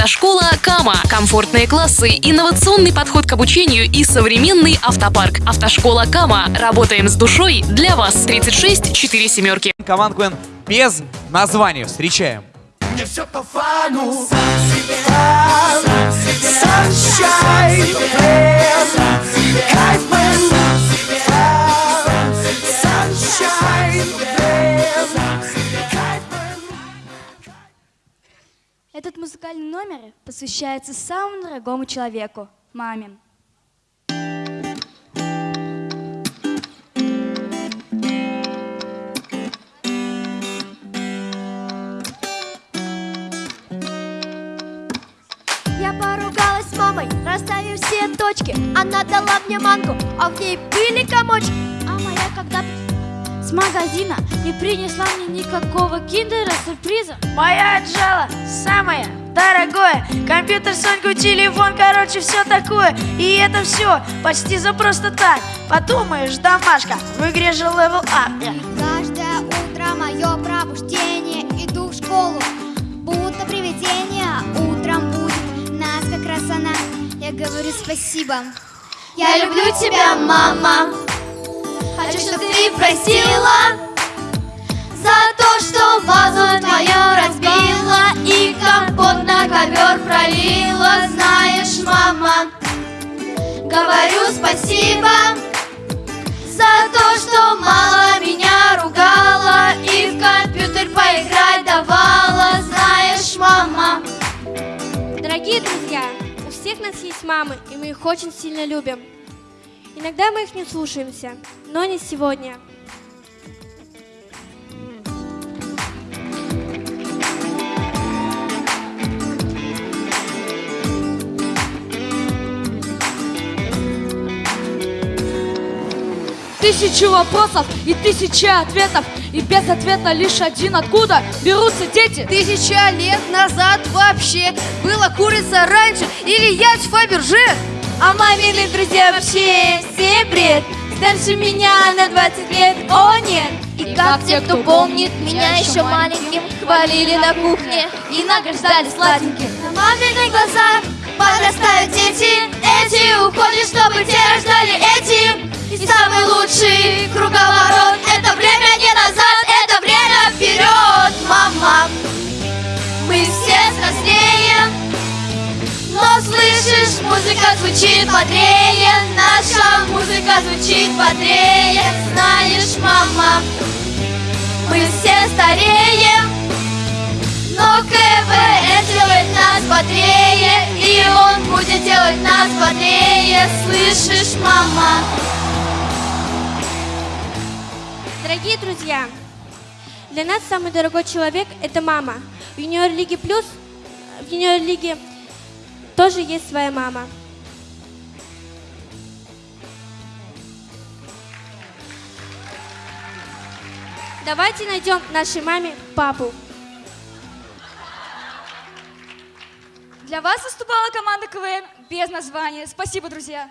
Автошкола Кама. Комфортные классы, инновационный подход к обучению и современный автопарк. Автошкола Кама. Работаем с душой для вас. 36 4 семерки. Команд Квен без названия. Встречаем. Мне все по фану Сам себе Этот музыкальный номер посвящается самому дорогому человеку – маме. Я поругалась мамой, расставив все точки Она дала мне манку, а в ней были комочки А моя когда с магазина не принесла мне никакого киндера сюрприза Моя отжала самое дорогое Компьютер, Соньку, телефон, короче, все такое. И это все почти за просто так. Подумаешь, домашка, в игре же level up. Каждое утро мое пробуждение. Иду в школу, будто привидение. Утром будет нас как раз она. Я говорю спасибо. Я люблю тебя, мама Хочу, чтобы ты простила За то, что вазу твою разбила И компот на ковер пролила. Знаешь, мама Говорю спасибо за то, что мало меня ругала И в компьютер поиграть давала. Знаешь, мама Дорогие друзья, у всех нас есть мамы, и мы их очень сильно любим. Иногда мы их не слушаемся, но не сегодня. Тысячи вопросов и тысячи ответов И без ответа лишь один Откуда берутся дети? Тысяча лет назад вообще была курица раньше Или яйца Фаберже А мамины друзья вообще все бред Старше меня на 20 лет, о нет. И как те, кто помнит меня еще маленьким Хвалили на кухне. и награждали сладеньким. На маминых глазах подрастают дети. Эти уходят, чтобы те рождали эти. И самый лучший круговорот слышишь, музыка звучит бодрее Наша музыка звучит бодрее Знаешь, мама, мы все стареем Но КВН делает нас бодрее И он будет делать нас бодрее Слышишь, мама? Дорогие друзья, для нас самый дорогой человек – это мама. В Юниор Лиге Плюс, в Юниор Лиге тоже есть своя мама. Давайте найдем нашей маме папу. Для вас выступала команда КВН без названия. Спасибо, друзья.